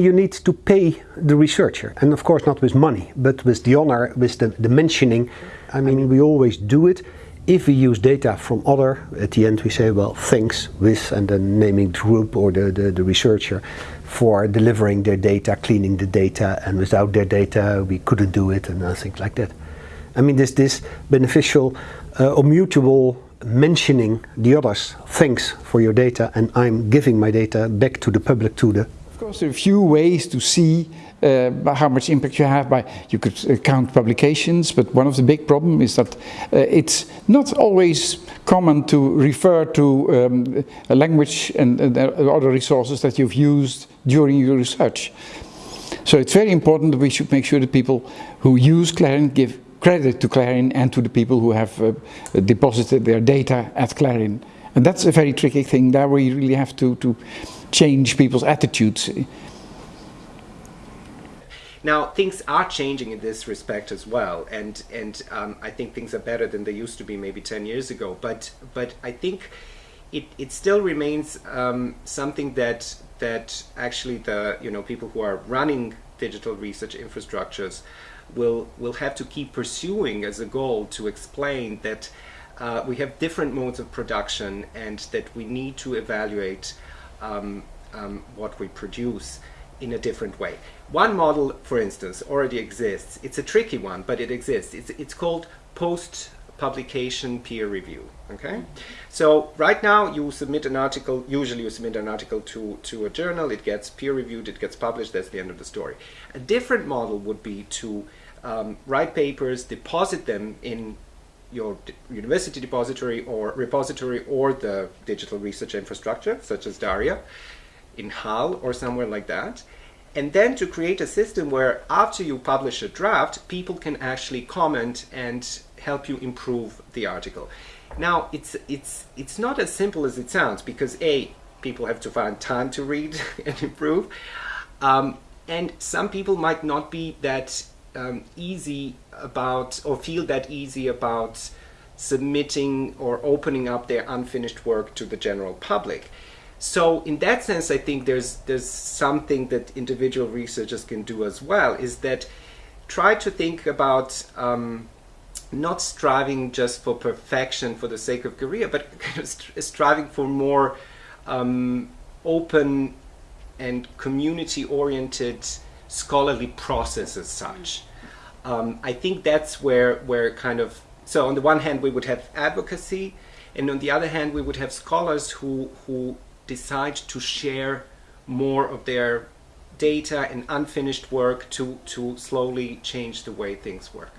You need to pay the researcher, and of course not with money, but with the honor, with the, the mentioning. I mean, we always do it. If we use data from other, at the end we say, well, thanks with, and then naming the group or the, the, the researcher for delivering their data, cleaning the data, and without their data we couldn't do it, and things like that. I mean, this, this beneficial uh, or mutual mentioning the others, thanks for your data, and I'm giving my data back to the public, to the... Course, there are a few ways to see uh, how much impact you have by, you could uh, count publications, but one of the big problems is that uh, it's not always common to refer to um, a language and, and other resources that you've used during your research. So it's very important that we should make sure that people who use Clarin give credit to Clarin and to the people who have uh, deposited their data at Clarin And that's a very tricky thing. that we really have to, to change people's attitudes. Now things are changing in this respect as well, and and um, I think things are better than they used to be maybe ten years ago. But but I think it it still remains um, something that that actually the you know people who are running digital research infrastructures will will have to keep pursuing as a goal to explain that uh, we have different modes of production and that we need to evaluate um, um, what we produce in a different way. One model, for instance, already exists. It's a tricky one, but it exists. It's, it's called post publication peer review okay so right now you submit an article usually you submit an article to to a journal it gets peer reviewed it gets published that's the end of the story a different model would be to um, write papers deposit them in your university depository or repository or the digital research infrastructure such as DARIAH in HAL or somewhere like that and then to create a system where after you publish a draft people can actually comment and help you improve the article. Now, it's, it's, it's not as simple as it sounds because A, people have to find time to read and improve. Um, and some people might not be that um, easy about or feel that easy about submitting or opening up their unfinished work to the general public. So in that sense, I think there's, there's something that individual researchers can do as well, is that try to think about um, not striving just for perfection for the sake of career, but kind of st striving for more um, open and community-oriented scholarly process as such. Um, I think that's where, where kind of, so on the one hand we would have advocacy, and on the other hand we would have scholars who, who decide to share more of their data and unfinished work to, to slowly change the way things work.